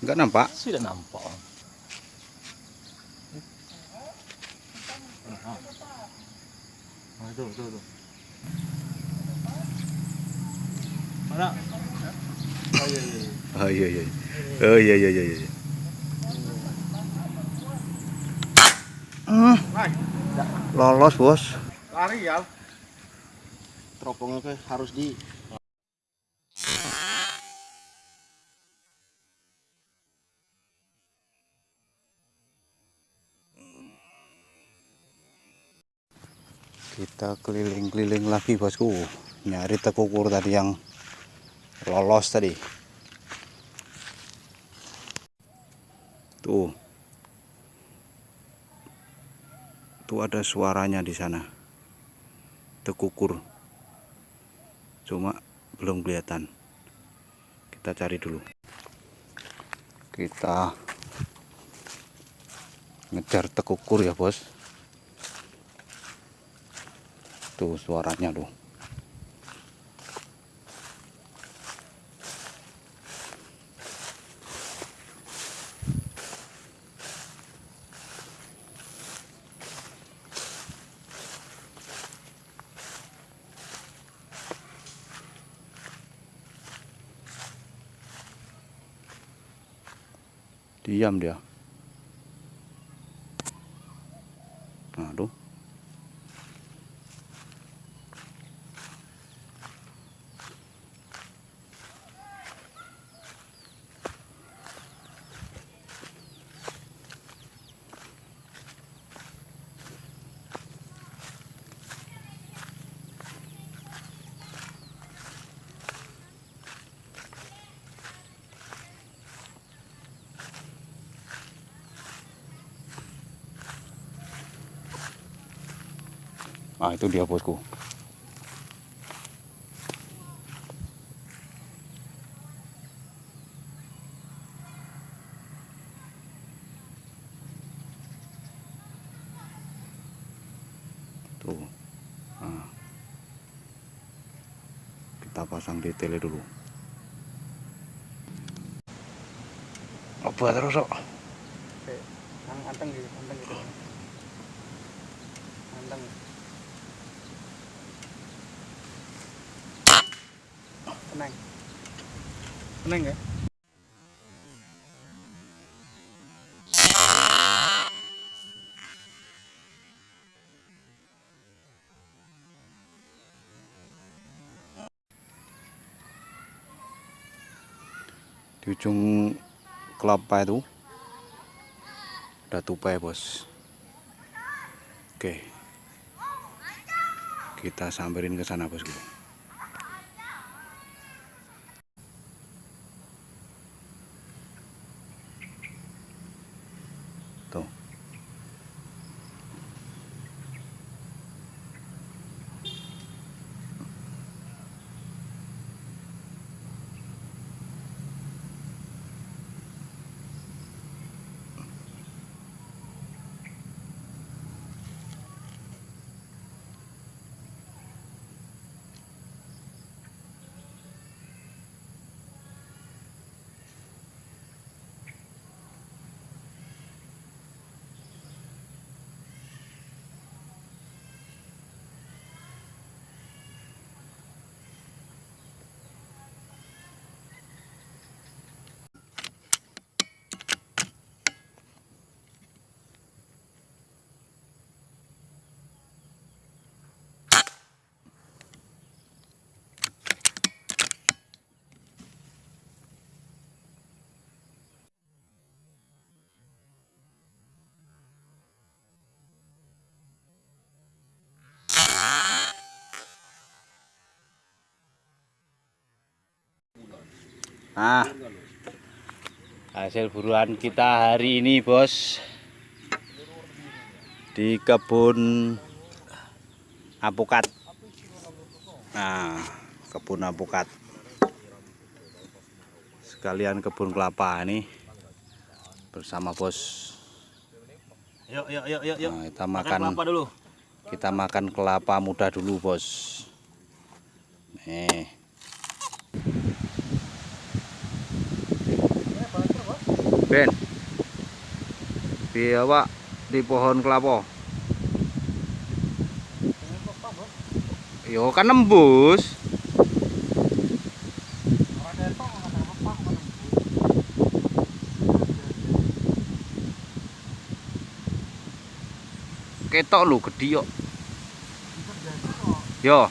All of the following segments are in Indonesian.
Enggak nampak? Sudah nampak. Nah, tuh, tuh, tuh. Mana? Oh, iya, iya. Oh iya iya. Oh iya iya iya Naik. lolos, Bos. Lari ya. teropongnya harus di Kita keliling-keliling lagi, Bosku. Nyari tekukur tadi yang lolos tadi. Tuh. Tuh ada suaranya di sana. Tekukur. Cuma belum kelihatan. Kita cari dulu. Kita ngejar tekukur ya, Bos. Tuh suaranya tuh. Diam dia. Ah itu dia bosku. Tuh. Ah. Kita pasang di tele dulu. Apa terus kok? anteng gitu anteng gitu anteng tenang tenang ya Di ujung kelapa itu ada tupai bos. Oke. Kita samperin ke sana bosku tuh Nah, hasil buruan kita hari ini, bos, di kebun apukat. Nah, kebun apukat. Sekalian kebun kelapa ini bersama bos. Yuk, yuk, yuk, yuk, yuk. Nah, kita Makan makan kelapa dulu. kita makan kelapa muda dulu, bos. Nih. Ben. Biawa di pohon kelapa. Yo kan nembus. Ketok lho gedhi yo yo.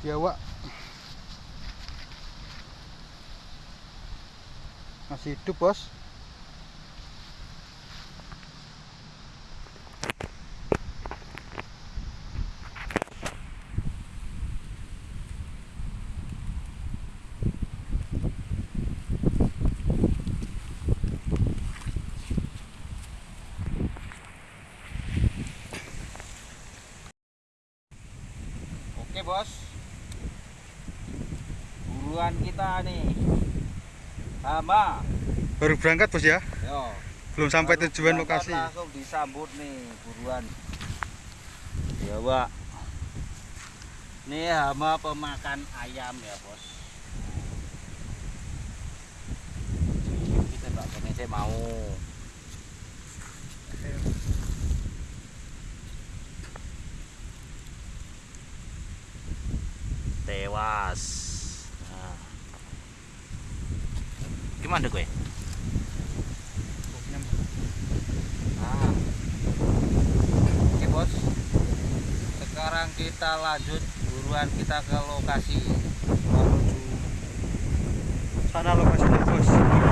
Biawak. Masih hidup, Bos. Oke bos Buruan kita nih. Sama. Baru berangkat, Bos ya. Yo. Belum sampai baru tujuan lokasi. Langsung disambut nih buruan. Ya pak Ini hama pemakan ayam ya bos. Kita mbak kene saya mau Tewas nah. Gimana gue? Nah. Oke bos. Sekarang kita lanjut buruan kita ke lokasi menuju Sana lokasi